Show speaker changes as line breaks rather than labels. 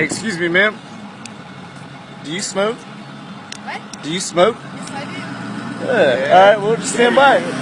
Hey, excuse me, ma'am. Do you smoke?
What?
Do you smoke?
Yes, I do.
Good. All right, we'll just stand by.